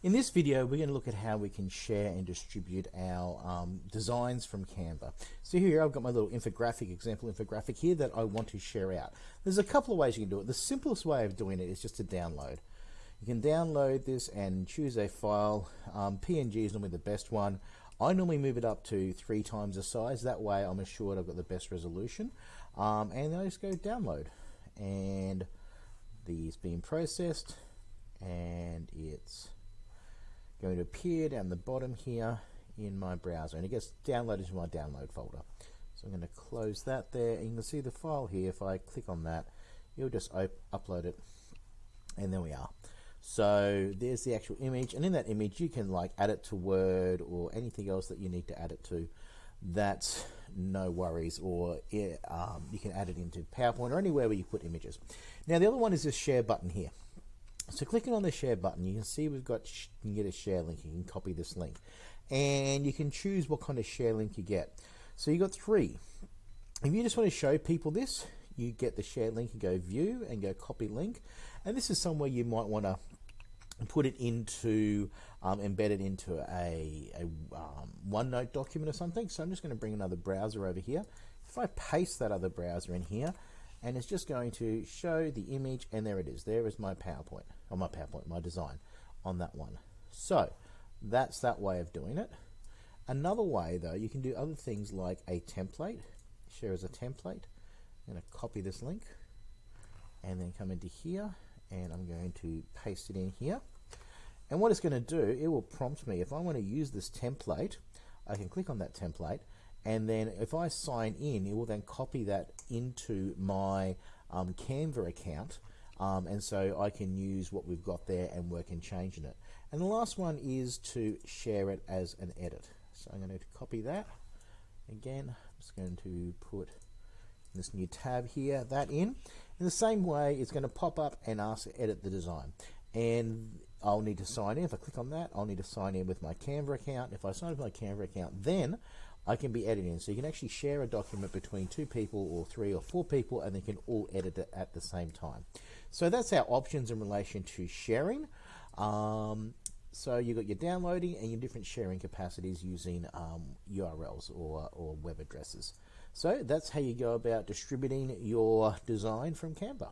In this video, we're going to look at how we can share and distribute our um, designs from Canva. So here I've got my little infographic, example infographic here that I want to share out. There's a couple of ways you can do it. The simplest way of doing it is just to download. You can download this and choose a file. Um, PNG is normally the best one. I normally move it up to three times the size. That way I'm assured I've got the best resolution. Um, and then I just go download. And these being processed and it's going to appear down the bottom here in my browser and it gets downloaded to my download folder. So I'm going to close that there and you can see the file here. If I click on that, you'll just upload it and there we are. So there's the actual image and in that image you can like add it to Word or anything else that you need to add it to. That's no worries or it, um, you can add it into PowerPoint or anywhere where you put images. Now the other one is this share button here. So clicking on the share button, you can see we've got, you can get a share link, you can copy this link. And you can choose what kind of share link you get. So you got three. If you just want to show people this, you get the share link and go view and go copy link. And this is somewhere you might want to put it into, um, embed it into a, a um, OneNote document or something. So I'm just going to bring another browser over here. If I paste that other browser in here, and it's just going to show the image and there it is. There is my PowerPoint or my PowerPoint my design on that one. So that's that way of doing it. Another way though you can do other things like a template. Share as a template. I'm going to copy this link and then come into here and I'm going to paste it in here. And what it's going to do it will prompt me. If I want to use this template I can click on that template and then if I sign in it will then copy that into my um, Canva account um, and so I can use what we've got there and work in changing it. And the last one is to share it as an edit. So I'm going to copy that. Again I'm just going to put this new tab here that in. In the same way it's going to pop up and ask to edit the design. And I'll need to sign in. If I click on that I'll need to sign in with my Canva account. If I sign in with my Canva account then I can be editing. So you can actually share a document between two people or three or four people and they can all edit it at the same time. So that's our options in relation to sharing. Um, so you've got your downloading and your different sharing capacities using um, URLs or, or web addresses. So that's how you go about distributing your design from Canva.